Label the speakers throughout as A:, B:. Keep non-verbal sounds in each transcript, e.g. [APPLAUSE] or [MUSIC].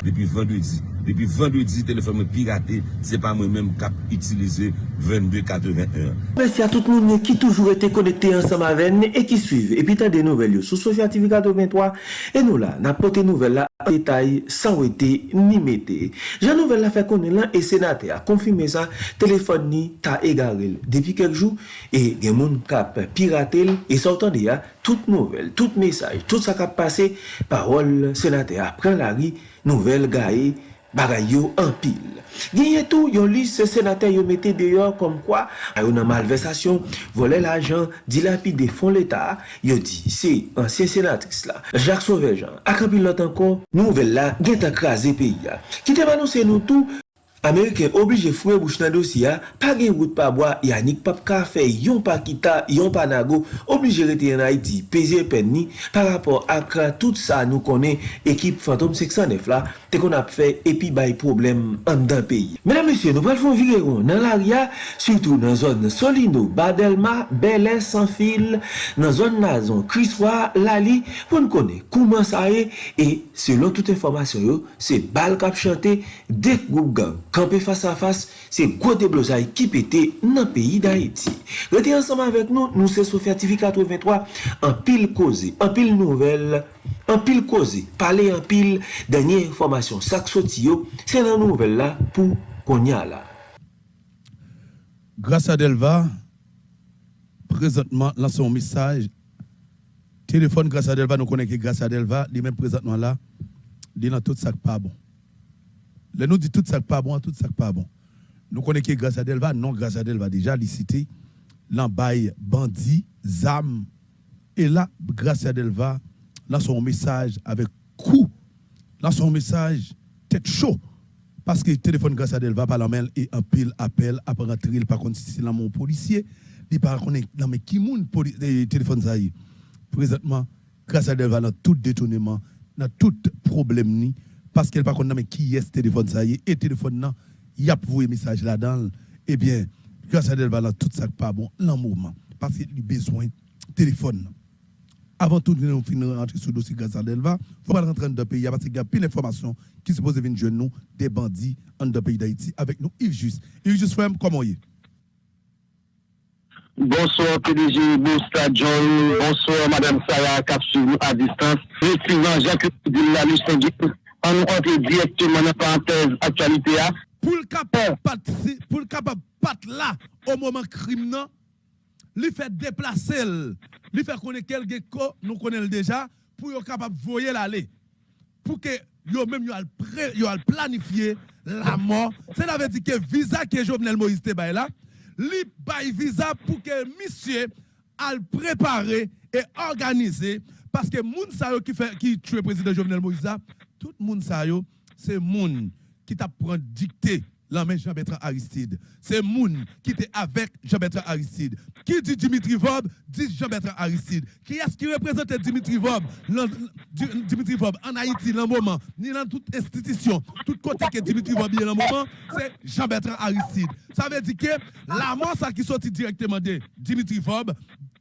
A: Depi vendredi, depi vendredi, telefon mwen pirate, se pa mwen menm kap itilize 22-81.
B: Mersi a tout moun ki toujou ete konekte ansam aven e ki suive. E pi tan de nouvel yo sou Sofya TV 83 e nou la, nan pote nouvel la. Detay san wete ni mete Jan nouvel la fe konen lan E senate a konfime sa Telefon ni ta egarel Depi kek jou E gen moun kap piratel E sortan de ya Tout nouvel, tout mesaj Tout sa kap pase Parol senate a pren la ri Nouvel gae Bagay yo an pil. Genye tou yon lis se senate yo mette deyo kom kwa a yon nan malversasyon, vole l'ajan, dilapide fon l'Etat, yo di se ansyen senatris la, Jacques Sauvejean, akapil lot anko, nouvel la gen ta krasi peyi ya. Kite manou se nou tou, Ameriken oblije fwe bouch nan dosi ya, pa gen wout pa bwa, yanik pap ka fe, yon pa kita, yon pa nago, oblije rete yon Haiti, peze pen ni, pa rapor akra tout sa nou konen ekip Fantom 609 la, te kon ap fe epi bay problem an dan peyi. Menan mesye, nou pral fon vireron nan l'aria, surtout nan zon Solino, Badelma, Belen, Sanfil, nan zon Nazon, Kriswa, Lali, pou nou konen kouman sa e, e selon tout informasyon yo, se bal kap chante dek goup gang. Kampe fasa fasa, se gwo de blozay ki pete nan peyi da eti. Reti ansaman vek nou, nou se Sofya TV 83, an pil koze, an pil nouvel, an pil koze, pale an pil, denye informasyon sak soti yo, se nan nouvel la pou konya la.
C: Grasa Delva, prezentman lan son misaj, telefon Grasa Delva, nou konen ki Grasa Delva, li men prezentman la, li nan tout sak pa bon. Là, nous dit tout ça pas bon, tout ça pas bon. Nous connaissons grâce à Delva, non grâce à Delva déjà licité, l'embaille bandit, zam. Et là, grâce à Delva, là son message avec coup, là son message tête chaud. Parce que le téléphone grâce à Delva, par la main, et un pile appel, après rentrer, il par contre, si c'est mon policier, il par contre, non mais qui moun téléphone ça y Présentement, grâce à Delva, dans tout détournement, dans tout problème ni, parce qu'elle pas connaît mais qui est ce téléphone ça y est et téléphone il y a pour message là-dedans eh bien grâce à Delva tout ça pas bon moment parce qu'il a besoin téléphone. Avant tout nous finir rentrer sur le dossier grâce à Delva. Faut pas rentrer dans le pays parce qu'il y a plein d'informations qui se posent venir nous des bandits dans le pays d'Haïti avec nous Yves Just Yves Just frère comment est?
D: Bonsoir PDG Bosta John, bonsoir Madame Sarah Capsule à distance. Président Jacques Dillalus on nous directement dans parenthèse actualité.
C: Pour le capable pour le là au moment crime lui fait déplacer, lui fait connaître quelqu'un nous connaissons déjà pour être capable de voyer l'aller. Pour que yo même yo al planifié la mort. C'est la veut dire que visa que Jovenel Moïse te là, lui bail visa pour que monsieur al préparer et organiser parce que moun sa qui fait qui tue président Jovenel Moïse tout le monde ça c'est moun qui t'a pris dicté la main Jean-Bertrand Aristide. C'est moun qui était avec Jean-Bertrand Aristide. Qui dit Dimitri Vob, dit Jean-Bertrand Aristide. Qui est-ce qui représente Dimitri Vob, Dimitri Vob en Haïti dans le moment, ni dans toute institution, tout côté que Dimitri Vob est dans le moment, c'est Jean-Bertrand Aristide. Ça veut dire que la mort ça qui sortit directement de Dimitri Vob,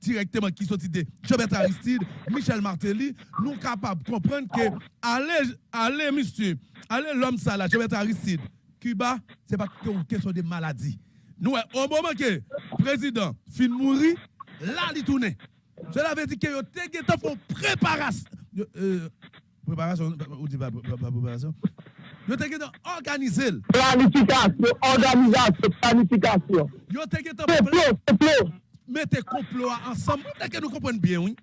C: directement qui sortit de Jean-Bertrand Aristide, Michel Martelly, nous sommes capables de comprendre que allez, allez, monsieur, allez l'homme ça là, Jean-Bertrand Aristide, Cuba, ce n'est pas une question de maladie. Nous, au moment que le président fin mourir, là, il tourne. Cela veut dire que vous avez fait préparation. Euh, préparation, ou dit pas préparation. Vous avez organisé.
D: Planification, organisation, planification.
C: Vous avez mettez complot ensemble. Vous que nous comprenons bien, oui.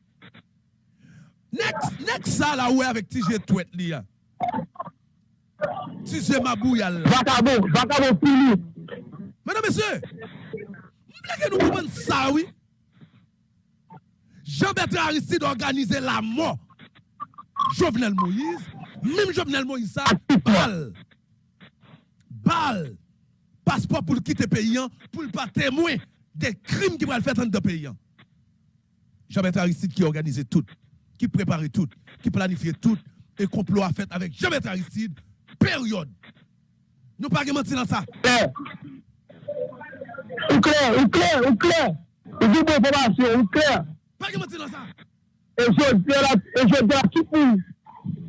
C: Next, next ça là, où avec TG Tweet, là. Si c'est ma bouille là.
D: Vacabo, vacabo fini.
C: Mesdames, messieurs, que nous comprenons ça, oui? Jean-Bertrand Aristide organisé la mort. Jovenel Moïse, même Jovenel Moïse, ça, balle. Balle. Passeport pour quitter le pays, hein, pour ne pas témoin des crimes qui vont le faire dans le pays. Hein. Jean-Bertrand Aristide qui organisé tout, qui préparait tout, qui planifiait tout, et complot a fait avec Jean-Bertrand Aristide, période. Nous pas menti dans ça.
D: Ou clair, ou clair, ou clair. Ou dit information, ou clair.
C: Pas menti dans ça.
D: Et je dis à tout monde,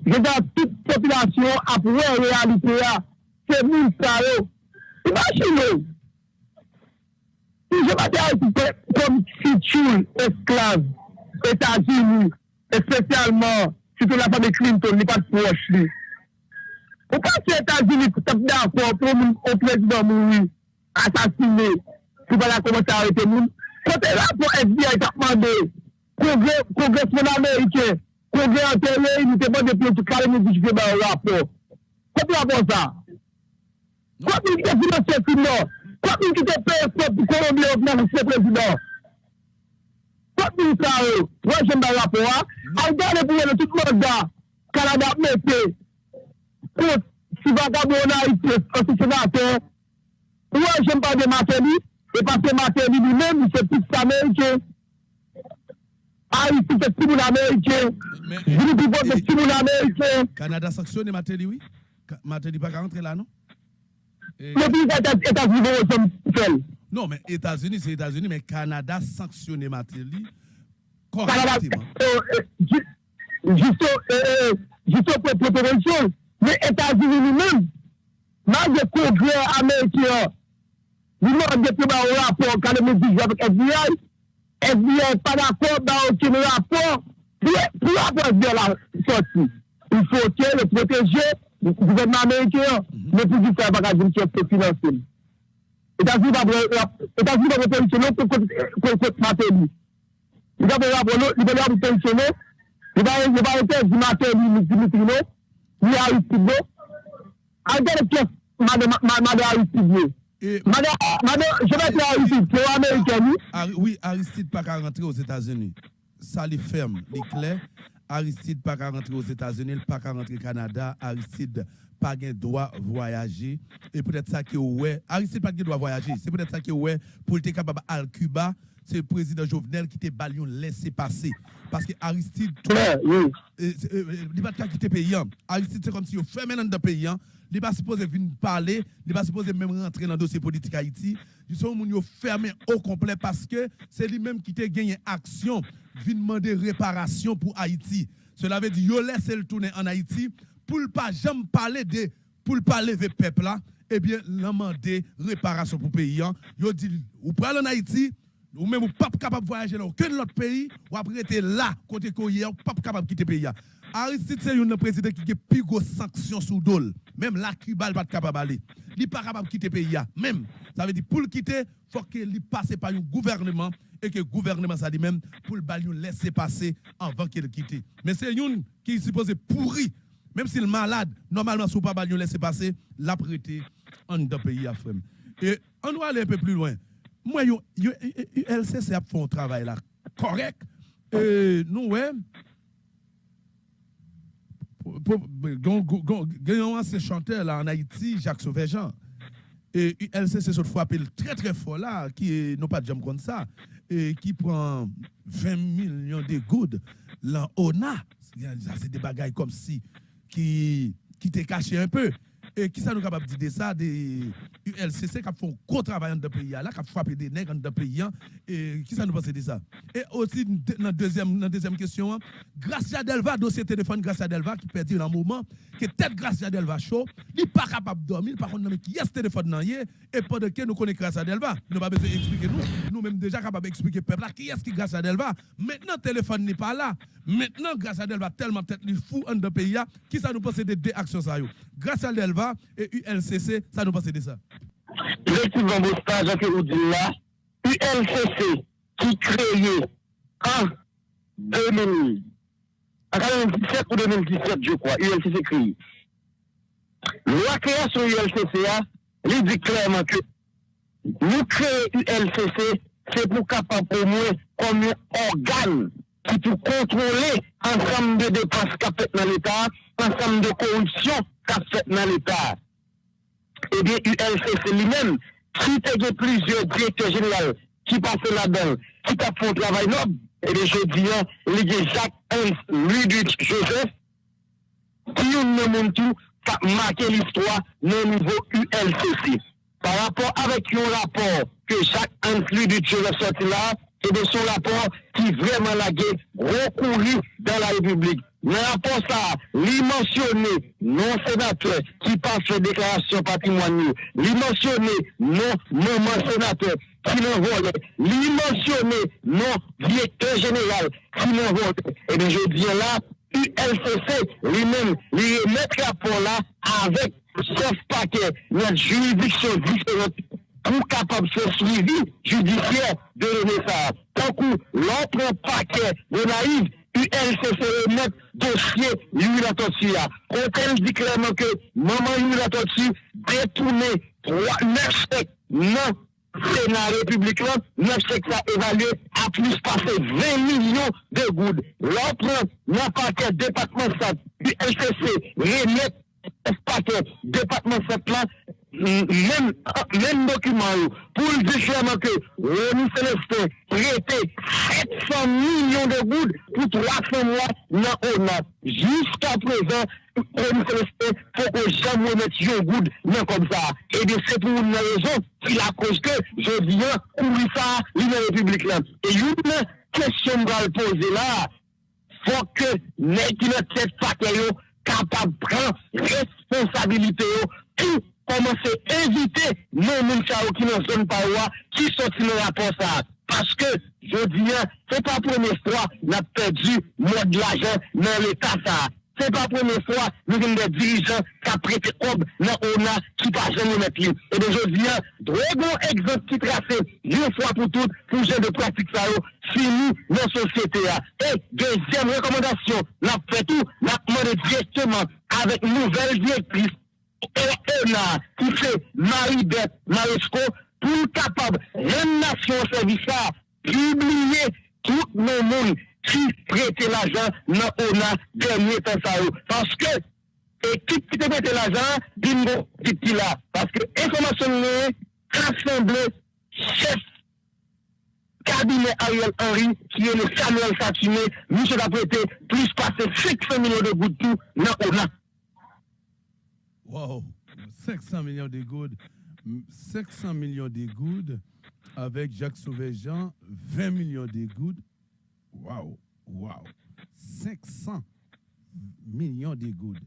D: je dis à toute population à pouvoir réalité, c'est nous ça. Oh. Imaginez. Si je m'attends comme futur esclave, États-Unis, et spécialement, surtout la famille Clinton, n'est pas proche, lui. Ou pa ki Etats-Unis pou tap da fò pou moun ou prezident moun wè asasine pou pa la komanse arete moun. Kote la pou FBI tapman de kongresman Amerike, kongres anterye, ni te bon de plou kare moun di ba ou rapò. Kote la pou sa? Kote moun ki te finanse finan? Kote moun ki te pè fò pou Kolombia ou nan se prezident? Kote moun sa ou? Wè jen ba rapò wè? A ou dan le pou yè de tout moun da Kanada mè kote si vagabou nan ite, kote se vaten, wè jen pa de mateni, e pa se mateni li men, mi se pite sa Amerike, a iti se timoun Amerike, gripi pot se timoun Amerike.
C: Kanada saksyon e mateni, oui? Mateni pa ka rentre la, non?
D: Le ou som fel.
C: Non, men Etats-Unis, se Etats-Unis, men Kanada saksyon e mateni,
D: Kanada,
C: korrektiman.
D: jisto, jisto pou preparasyon, men Etats-Unis li men, les États-Unis lui-même, malgré le congrès américain, lui-même depuis un rapport quand nous disons avec FBI, FBI n'est pas d'accord dans aucun rapport. Pour la de la sortie. Il faut que le protéger le gouvernement américain, mm-hmm. mais pour qu'il fasse bagage qui est financé. États-Unis va positionner contre Matéli. Il va positionner, il va arrêter du Matéli, du Mitrino, ni Aristide. Pièce madame Aristide. Madame, je vais dire Aristide, c'est américain.
C: Oui, Aristide pas qu'à rentrer aux États-Unis. Ça les ferme, les clairs. Aristide pas qu'à rentrer aux États-Unis, pas qu'à rentrer au Canada. Aristide pas qu'un droit voyager. Et peut-être ça qui est ouais. Aristide pas qu'un droit voyager. C'est peut-être ça qui est ouais pour être capable à Cuba. C'est le président Jovenel qui te balion laissé passer. Parce que Aristide,
D: oui.
C: il ne va pas quitter le pays. Aristide, c'est comme si il maintenant dans le pays. Il n'est pas supposé venir parler, il n'est pas supposé même rentrer dans le dossier politique Haïti. Ils sont fermé au complet parce que c'est lui-même qui a gagné action, vient demander réparation pour Haïti. Cela veut dire qu'il laisse le tourner en Haïti pour ne pas jamais parler de pour ne pas lever peuple là, eh bien, demander réparation pour le pays. Il dit, ou prenez en Haïti, ou même ou pas capable de voyager dans aucun autre pays, ou après être là, côté Koye, ou pas capable de quitter le pays. Aristide, c'est un président qui a plus de sanctions sous dol. Même là, Cuba n'est pas capable d'aller. Il n'est pas capable de quitter le pays. Même, ça veut dire, pour le quitter, il faut qu'il passe par un gouvernement et que le gouvernement, ça dit même, pour le laisser passer avant qu'il quitte. Mais c'est un qui est supposé pourri. Même s'il est malade, normalement, si vous ne pas laisser passer, l'a prêté en dans pays à Et on doit aller un peu plus loin. Moi, LCC a fait un travail là correct. Et nous, ouais, Gagnons un chanteur là en Haïti, Jacques Sauvejean. Et LCC se frappé très très fort là, qui n'est pas de comme ça, et qui prend 20 millions de gouttes là, ONA. C'est des bagailles comme si, qui, qui t'est un peu. Et qui ça nous capable de dire ça des ULCC qui font un gros travail dans le pays là, qui frappé des nègres dans le pays et qui ça nous pense ça? Et aussi dans deuxième dans deuxième question, Gracia Delva dossier téléphone Gracia Delva qui dans un moment que tête Gracia Delva chaud, il pas capable de dormir par contre qui est téléphone dans et pendant que nous connaissons Gracia Delva, nous pas besoin d'expliquer nous, nous même déjà capable d'expliquer peuple là qui est qui Gracia Delva. Maintenant téléphone n'est pas là. Maintenant Gracia Delva tellement tête fou dans le pays qui ça nous pense de deux actions ça yo? Gracia Delva et ULCC, ça nous passe de ça.
D: Effectivement, vous dites là, ULCC qui créé en 2000, en 2017 ou 2017, je crois, ULCC créé. La création ULCC, il dit clairement que nous créons ULCC, c'est pour capable pour moi comme un organe qui peut contrôler ensemble de dépenses qu'a dans l'État, ensemble de corruption ka fet nan l'Etat. Ebyen, eh ULCC li men, ki te ge plizye direktor general, ki pase la dan, ki ta pou travay nob, ebyen, eh je diyan, li ge Jacques-Henri Ludwig Joseph, ki yon nan moun tou, ka make l'histoire nan nivou ULCC. Par rapport avek yon rapport ke Jacques-Henri Ludwig Joseph sorti la, ebyen, eh son rapport ki vreman la ge rekouri dan la Republik. Nan rapor sa, li non senatè ki pa fè deklarasyon patimwanyo, li non maman senatè ki nan vole, li non direktè jeneral ki nan vole, e de je diye la, ULCC li men li met rapor la avèk sef pakè nan juridiksyon diferent pou kapab se suivi judisyè de l'Enesar. Tankou, l'antre pakè de naïv ULCC remet dosye Yulatotsi ya. Konten di kleman ke maman Yulatotsi detoune 9 sek nan Senat Republik lan, 9 sek sa evalue a plus pase 20 milyon de goud. L'antre nan pakè Depatman Sat ULCC remet pakè Depatman Sat même document pour le dire clairement que Rémi Célestin prêtait 700 millions de gouttes pour 300 mois dans ONAP. Jusqu'à présent, Rémi Célestin, faut que jamais mettre un goud non comme ça. Et bien, c'est pour une raison qu'il a cause que je viens courir ça, l'Union République là. Et une question que je poser là, faut que les qui ne tête pas capable de prendre responsabilité tout commencer à éviter non moun qui dans zone parois qui sorti le rapport ça parce que je dis c'est pas première fois n'a perdu mode de l'argent dans l'état ça c'est pas première fois nous avons des dirigeants qui ont prêté ob dans ONA qui pas jamais mettre lui et bien je dis drogon exemple qui tracé une fois pour toutes pour gens de pratique ça fini dans la société et deuxième recommandation n'a fait tout n'a demandé directement avec nouvelle directrice ONA ki se Maribet Maresco pou kapab renasyon servisa publiye tout nou moun ki prete l'ajan nan ONA denye tan sa yo. Paske, ekip ki te prete l'ajan, din nou dit ki la. Paske, informasyon nou, rassemble, chef cabinet Ariel Henry, qui est le Samuel Satiné, nous a prêté plus passer 500 millions de gouttes tout dans
C: Wow, 500 millions de gouttes. 500 millions de gouttes avec Jacques Sauvejean, 20 millions de gouttes. Wow, wow. 500 millions de gouttes,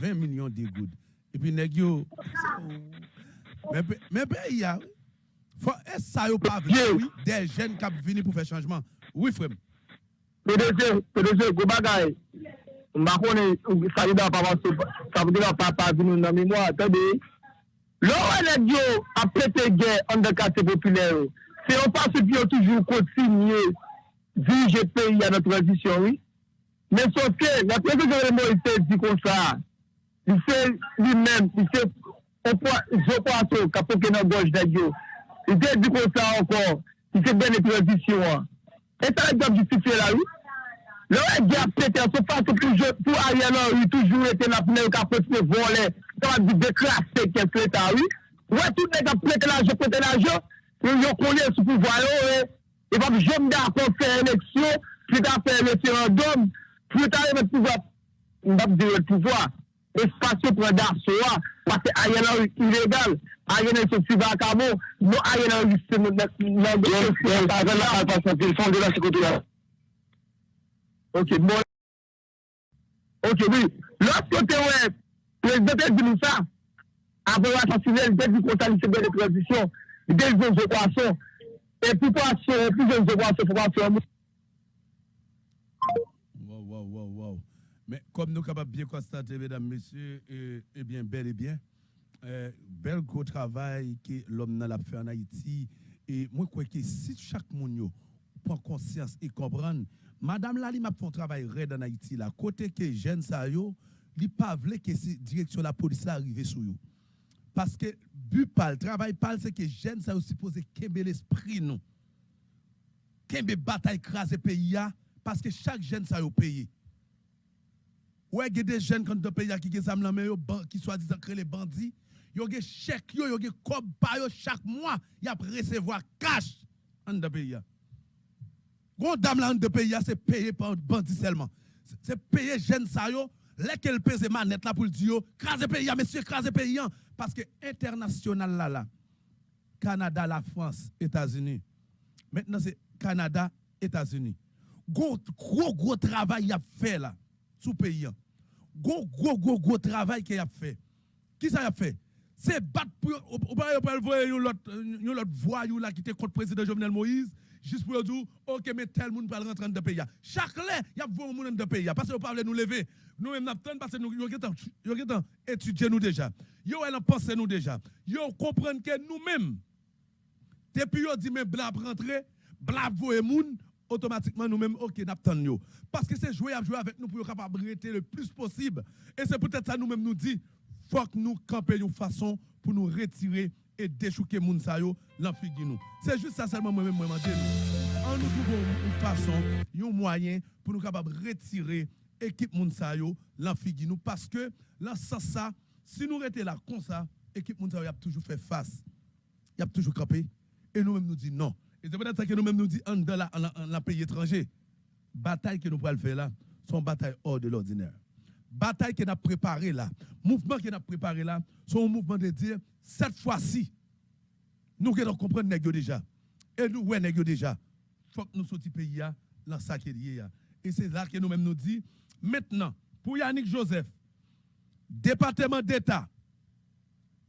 C: 20 millions de gouttes. Et puis, Negio, mais, il y a, est-ce ça n'a pas vu des jeunes qui venus pour faire changement? Oui, frère.
D: PDG, PDG, go. Mba konen, sa li da pa vansou, sa li da pa pa zinou nan mimo, atade. Lò wè lè diyo apete gen an de kate populè yo. Se yon pa se pi yo toujou kontinye dirije peyi an an tradisyon, oui. Men sot ke, la prese genre Moïse di kon sa, li se li men, li se zopato kapoke nan goj de diyo, Li se di kon sa ankon, li se ben de tradisyon an. E sa la gap justifiye la, oui. Le wè di ap pète, sou fase pou a yè nan wè, toujou etè nan pneu ka fòs me volè, sa wè di dekrasè kèm fè ta wè. Wè tout nè kap pète la jò, pète la jò, yon konè sou pou vwa lò wè. E pap jòm da kon fè eleksyon, pou ta fè eleksyon dòm, pou ta yè mè pou vwa, mbap di wè pou vwa. espasyon pou an dar sou an, pase a yon an ilegal, a yon an sotu vakamo, nou a yon an liste moun nan gòsè. Yon an alpasyon, pil son de la sikotou la. Ok, bon. Ok, oui. Lorsque tu es président de l'USA, après l'assassiné, il était du conseil de transition, il était des équations. Et pourquoi c'est plus de équations, faut pas faire
C: Wow, wow, wow, wow. Mais comme nous sommes capables de bien constater, mesdames, messieurs, et, eh bien, bel et bien, euh, bel gros travail que l'homme n'a fait en Haïti. Et moi, je crois que si chaque monde prend conscience et comprend Madame Lali m'a fait un travail raide en Haïti là. Côté que jeune ça yo, li pas vle que la direction la police arrive sur yo. Parce que but pas le travail pas c'est que jeune ça aussi supposé kembe l'esprit nous. Kembe bataille craser pays parce que chaque jeune ça yo payé. Ouais, il des jeunes quand pays qui ont des qui soit disant que les bandits, yo des chèque yo, yo des chaque mois, y a recevoir cash en pays. Gon dame là de pays, c'est payé par bandit seulement. C'est payé jeune ça yo, lesquels pèse manette là pour le dire, craser pays, monsieur, craser pays. Parce que international là, là, Canada, la France, États-Unis. Maintenant, c'est Canada, États-Unis. Gros, gros, gros travail y a fait là. sous pays. Gros, gros, gros, gros travail qu'il a fait. Qui ça a fait? C'est battre pour. Ou pas, vous voyez l'autre voix là qui était contre président Jovenel Moïse, juste pour dire, ok, mais tel monde va rentrer dans le pays. Chaque lait, il y a un monde dans le pays. Parce que vous parlez nous lever. Nous même nous parce que nous avons étudié nous déjà. Yo elle pensé nous déjà. Yo comprendre que nous-mêmes depuis yo dit mais bla rentrer, bla voyer moun automatiquement nous-mêmes OK n'attend yo parce que c'est jouer à jouer avec nous pour capable rester le plus possible et c'est peut-être ça nous-mêmes nous dit faut que nous camper une façon pour nous retirer et déchouquer moun sa. C'est juste ça seulement moi-même moi nous. En nous trouvons une façon, un moyen pour nous capable retirer équipe Mounsa yo nous. Parce que là ça si nous étions là comme ça équipe Mounsa a toujours fait face. Il a toujours campé et nous-mêmes nous dit non. Et c'est peut-être que nous-mêmes nous dit en dans la pays étranger. Bataille que nous pouvons faire là sont bataille hors de l'ordinaire. Bataille que nous avons préparé là. Mouvement que nous avons préparé là sont un mouvement de dire cette fois-ci nous devons comprendre déjà et nous ouais nèg déjà faut que nous sortions pays dans ça qui est et c'est là que nous-mêmes nous dit Maintenant, pour Yannick Joseph, département d'État,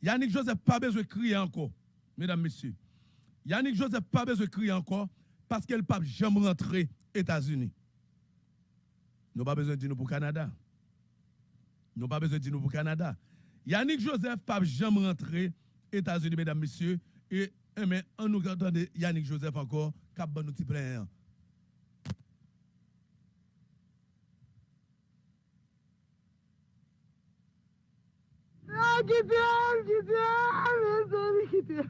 C: Yannick Joseph pas besoin de crier encore, mesdames, messieurs. Yannick Joseph pas besoin de crier encore parce qu'elle pas jamais rentrer aux États-Unis. Nous pas besoin de nous pour Canada. Nous pas besoin de nous pour Canada. Yannick Joseph pas jamais rentrer aux États-Unis, mesdames, messieurs. Et, eh, mais on nous entend Yannick Joseph encore, cap plein.
E: gidiyor, gidiyor. Doğru gidiyor.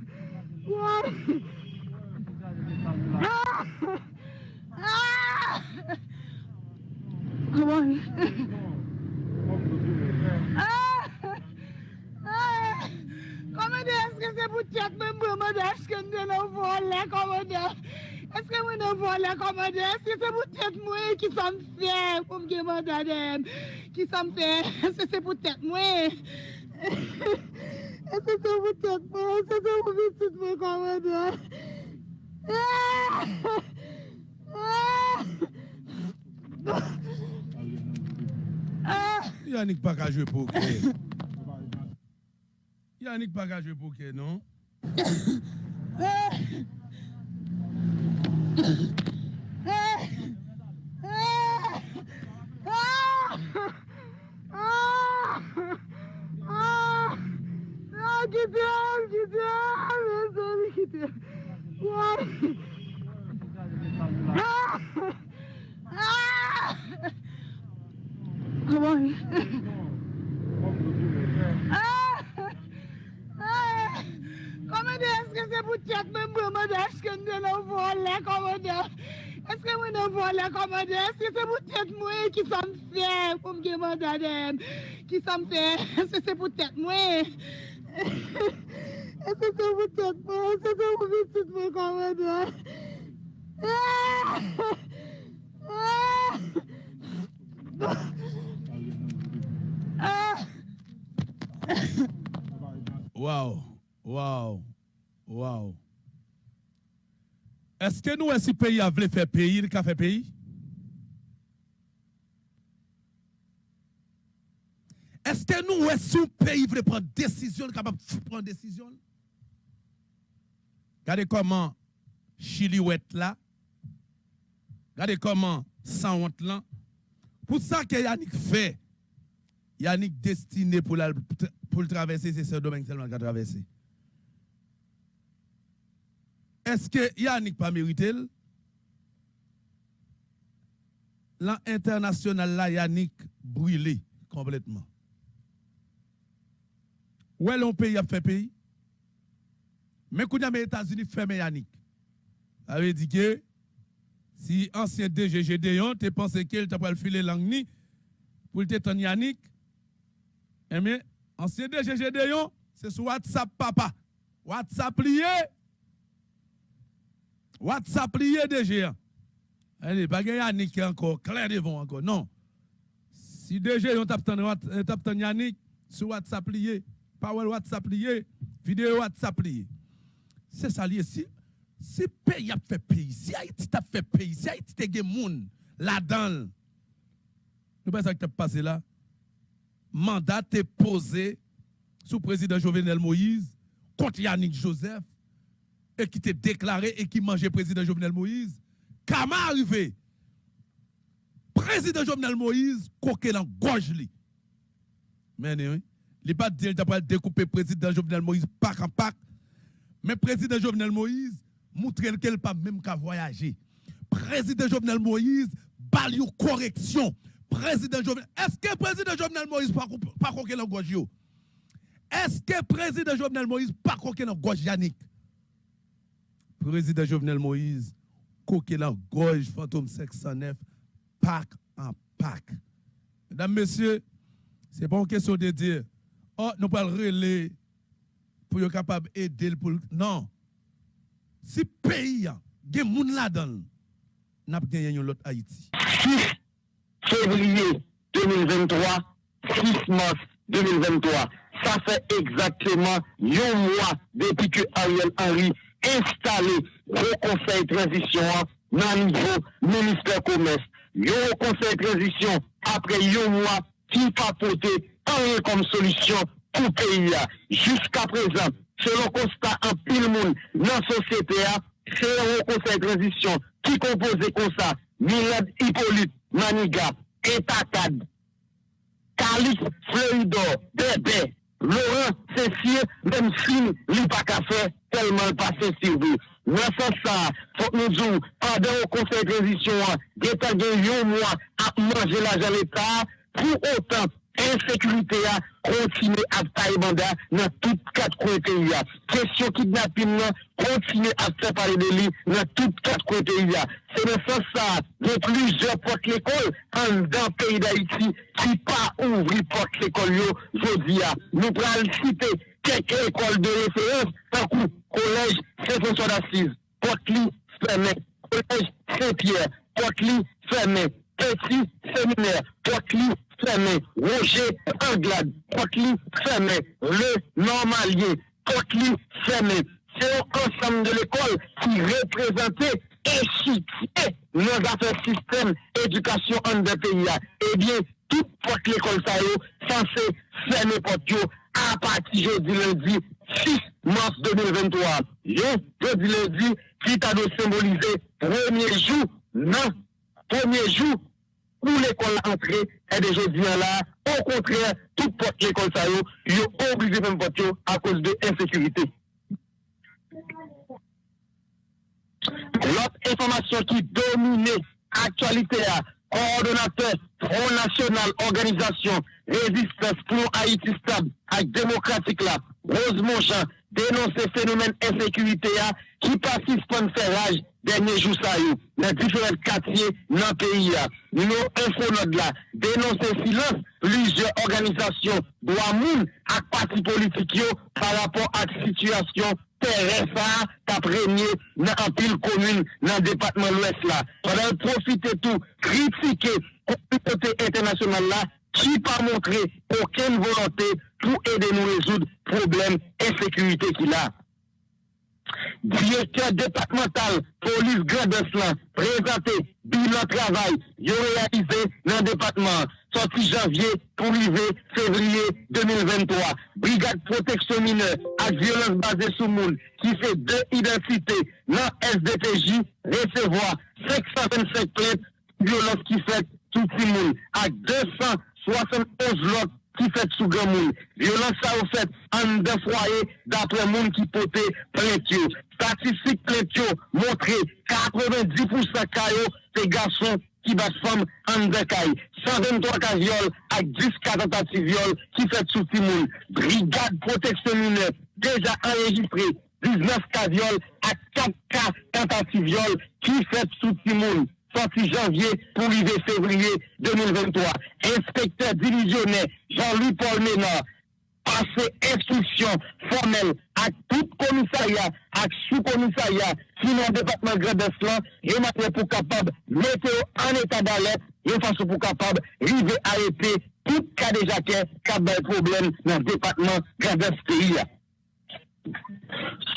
E: Vay. Aman. Comment est-ce que c'est pour tête même vraiment est-ce que nous ne volons comment est-ce que nous ne volons comment est-ce que c'est pour tête moi qui sommes fiers pour me demander qui sommes fiers est-ce que c'est pour tête moi? Essa é muito boa, essa é muito bom, comandante.
C: Yannick pas qu'à jouer poker. [LAUGHS] Yannick pas qu'à jouer poker, non?
E: gidiyor, gidiyor. Doğru gidiyor. Vay. Aman. Comment est-ce que c'est pour même vraiment est-ce que nous ne volons comment est-ce que nous ne volons comment est-ce que c'est pour tête moi qui sommes fiers pour me demander qui sommes fiers. [LAUGHS] [LAUGHS] Est-ce que c'est pour tête moi? Essa é muito boa, essa é muito boa, comandante.
C: Wow, wow, wow. Est-ce que nous, ce pays a voulu faire pays, il a pays? Est-ce que nous, est-ce que pays veut prendre décision, capable de prendre décision? Regardez comment Chili est là. Regardez comment sans honte là. Pour ça que Yannick fait, Yannick destiné pour, pour le traverser, c'est ce domaine seulement qu'il a traversé. Est-ce que Yannick pas mérité? L'international là, Yannick brûlé complètement. Où est l'on pays a fait pays? Mais quand les États-Unis ferment Yannick, ça veut dire que si ancien DG Gédéon, tu pensé qu'il t'a pas le filer langue pour te Yannick, eh bien, ancien DG Gédéon, c'est sur WhatsApp papa. WhatsApp lié. WhatsApp lié DG. Allez, pas Yannick encore clair devant encore. Non. Si DG on tape Yannick sur WhatsApp lié, Power WhatsApp lié, vidéo WhatsApp lié. C'est ça lié. Si, si pays a fait pays, si Haïti a fait pays, si Haïti a des gens là-dedans, nous pas ça qui passé là. Mandat est posé sous président Jovenel Moïse contre Yannick Joseph et qui était déclaré et qui mangeait président Jovenel Moïse. Comment arrivé? Président Jovenel Moïse, coquet dans gorge li. Mais oui, il pas dit qu'il découper président Jovenel Moïse pack en pack. Mais président Jovenel Moïse montre qu'elle pas même qu'à voyager. Président Jovenel Moïse, bal correction. Président Jovenel, est-ce que président Jovenel Moïse pas coquet dans gorge Est-ce que président Jovenel Moïse pas coquet dans gorge Yannick? Président Jovenel Moïse, coquet dans gorge fantôme 509 pack en pack. Mesdames, messieurs, ce n'est pas une question de dire, oh, nous pas relais pour être capable d'aider pour. Non. Si le pays a des gens là-dedans, n'a pas l'autre Haïti.
D: 6 février 2023, 6 mars 2023. Ça fait exactement un mois depuis que Ariel Henry installé le conseil de transition dans le niveau ministère commerce. Yo conseil de transition après un mois qui pas porté rien comme solution pour le pays. Jusqu'à présent, selon constat en pile monde dans la société, c'est un conseil de transition qui compose comme ça, Milad Hippolyte, Maniga, Etakad, Calix, Floridor, Bébé, Laurent, Cécile, même si il pas faire tellement passé sur vous. Dans ce ça, faut que nous disions, pendant le conseil de transition, d'État de un mois à manger l'argent de l'État, pour autant, insécurité continue à tailler mandat dans toutes quatre coins du pays. Question kidnapping non, continue à faire parler de lui dans toutes quatre coins du pays. C'est le sens ça, de plusieurs portes l'école en dans le pays d'Haïti qui pas ouvrir porte l'école, je dis, nous prenons citer quelques écoles de référence, tant que collège Saint-François d'Assise, porte fermé, collège Saint-Pierre, porte fermé, petit séminaire, porte fermé, Roger Anglade, porte fermé, le normalier, porte fermé. C'est l'ensemble de l'école qui représentait et soutient nos affaires système éducation en deux pays. Eh bien, toute porte l'école ça censé fermer porte à partir jeudi lundi 6 mars 2023. Jeudi lundi, qui t'a symboliser premier jour, non, premier jour où l'école entrée est de jeudi là. Au contraire, toute porte l'école ça y est obligé de porte à cause de l'insécurité. L'autre information qui domine l'actualité, coordonnateur Front National Organisation Résistance pour Haïti Stable et Démocratique là, Rose Monchamp, dénonce phénomène insécurité qui participe à faire rage dernier jour ça dans différents quartiers dans le pays. Nous, infonod là, dénoncer silence plusieurs organisations, droits moun et partis politiques par rapport à la situation terrestre ta premier dans un pile commune dans le département de l'Ouest là. Pendant profiter tout, critiquer la communauté internationale là, qui pas montré aucune volonté pour aider nous résoudre problème insécurité qu'il a. Directeur départemental police Grand présenté bilan travail il réalisé dans le département. Sorti janvier pour arriver février 2023. Brigade protection mineure à violence basée sur monde qui fait deux identités. Dans SDPJ recevoir 525 plaintes violence qui fait tout le monde. À 271 lots qui fait sous grand monde. Violence ça au fait en deux foyers d'après monde qui potait plainte. Statistique plainte montré 90% caillou c'est garçons qui battent femmes en deux cailles. 123 cas viol avec 10 cas tentatives viol qui fait sous le monde. Brigade protection mineure déjà enregistré 19 cas viol à 4 cas tentatives viol qui fait sous le monde sorti janvier pour arriver février 2023. Inspecteur divisionnaire Jean-Louis Paul Ménard passé instruction formelle à tout commissariat, à sous-commissariat, qui le département Grand Est, et pour capable mettre en état d'alerte, de façon pour capable arriver à arrêter tout cas jacquet qui a des problèmes dans le département Grand Est.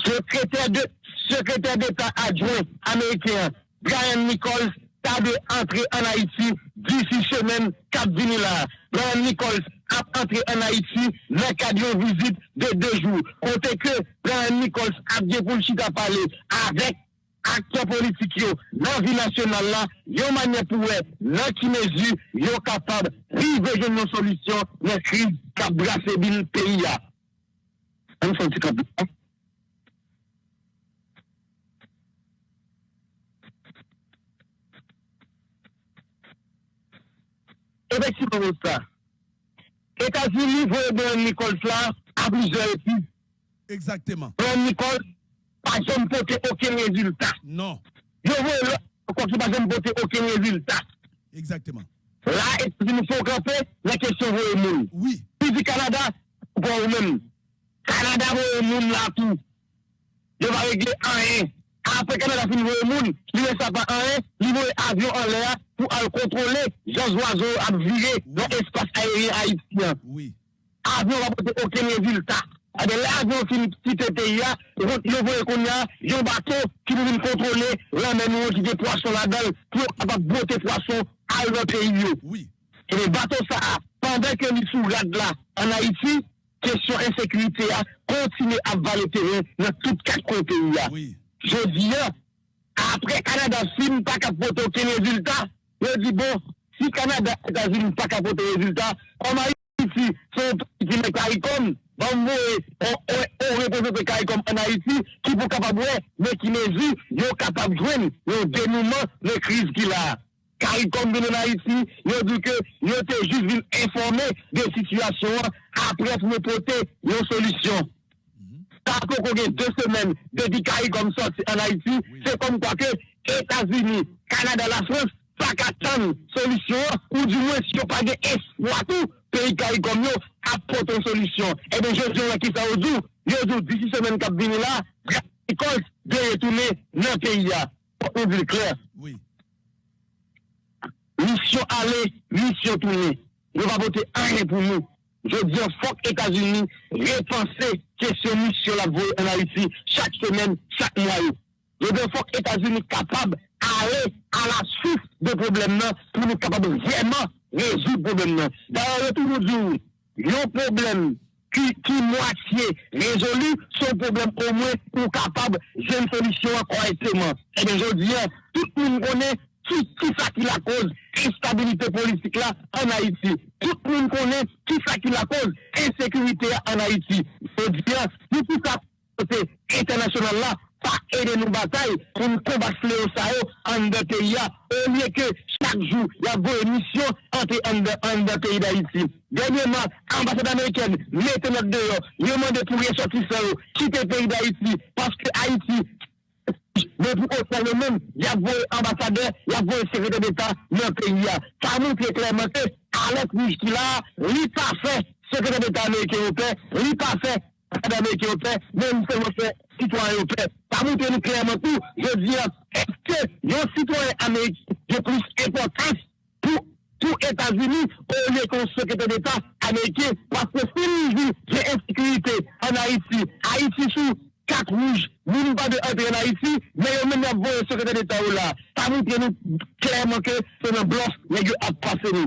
D: Secrétaire de secrétaire d'État adjoint américain Brian Nichols ta de entre en Haïti d'ici semaine, 4 vini là. Brian Nichols ap entre en Haïti nan kadyon vizit de 2 jou. Kote ke plan Nikols ap gen pou chita pale avek aktyon politik yo nan vi nasyonal la, yo manye pou we nan ki mezu yo kapab rive jen nou solisyon nan kriz kap brase bil peyi ya. An son ti kap brase? Ebe si pou mou sa? Etats-Unis voye Beren Nichols la a blizor epi.
C: Exactement.
D: Beren Nichols pa jom pote oken rezultat.
C: Non.
D: Yo voye lò, kwa ki pa jom pote oken rezultat.
C: Exactement.
D: La, Etats-Unis fò kampè, la kesyon voye moun.
C: Oui.
D: Pi di Kanada, voye moun. Kanada voye moun la tou. Yo va regle an en. Apre Kanada fin voye moun, li wè sa pa an en, li voye avyon an lè a, pour aller contrôler Jean Oiseau à virer dans l'espace aérien haïtien.
C: Oui.
D: Avion va porter aucun résultat. Ah ben, l'avion qui quitte le pays, il veut qu'on a un bateau qui veut contrôler l'emmènement qui des poissons là-dedans pour avoir botter poissons à leur pays.
C: Oui.
D: Et les bateaux, ça, pendant que nous sous là en Haïti, question insécurité a continué à valer terrain dans toutes quatre côtés.
C: Oui.
D: Je dis, après Canada, si nous pas capable aucun résultat, je dis bon, si Canada, États-Unis pas capable résultat, comme Haïti, sont qui met CARICOM, bon, on représente CARICOM en Haïti, qui peut capable, mais qui mesure, ils sont capable de jouer le dénouement de crise qu'il a. CARICOM en Haïti, ils dit que ils étaient juste venus informer des situations après pour porter une solution. Tako qu'on a deux semaines depuis CARICOM sorti en Haïti, c'est comme quoi que États-Unis, Canada, la France, pas qu'attendre solution, ou du moins si on pas d'espoir tout, pays CARICOM yo, apporte une solution. Et bien, je dis qui ça au jour, je dis d'ici semaine qui vient là, l'école de retourner dans le pays là. Pour nous dire clair.
C: Oui.
D: Mission aller, mission tourner. Ne va voter rien pour nous. Je dis, faut que États-Unis repenser question mission la en Haïti chaque semaine, chaque mois. Je dis, faut que États-Unis capables d'aller à la source de problème pour nous capables vraiment résoudre le problème. D'ailleurs, tout nous dit, un problème qui, qui moitié résolu, son problème au moins pour capable j'ai une solution correctement. Et bien, je dis, tout le monde connaît qui, qui ça qui la cause instabilité politique là en Haïti. Tout le monde connaît qui ça qui la cause insécurité en Haïti. Je dis, nous tout ça, côté international là, pas aider nos batailles pour nous combattre le Sahel en deux pays au lieu que chaque jour, il y a une mission entre en pays d'Haïti. Dernièrement, l'ambassade américaine mettez notre dehors, il demande pour ressortir ça, quitter le pays d'Haïti parce que Haïti pour autant, le même, il y a un ambassadeur, il y a un secrétaire d'État dans le pays. Ça montre clairement que Alex Mouchkila, lui pas fait secrétaire d'État américain européen, lui pas fait ambassadeur américain européen, même seulement fait sitwoyen yo pè. Pa moutè nou kèman tou, yo diyan, eske yon sitwoyen Amerik yo plus importans pou tout Etats-Unis ou lè kon sekretè d'Etat Amerikè paske se nou jou jè insékurité an Haïti. Haïti sou kak rouge, nou nou pa de antre an Haïti, men yo men yon bon sekretè d'Etat ou la. Pa moutè nou kèman ke se nan blos men yo ap pase nou.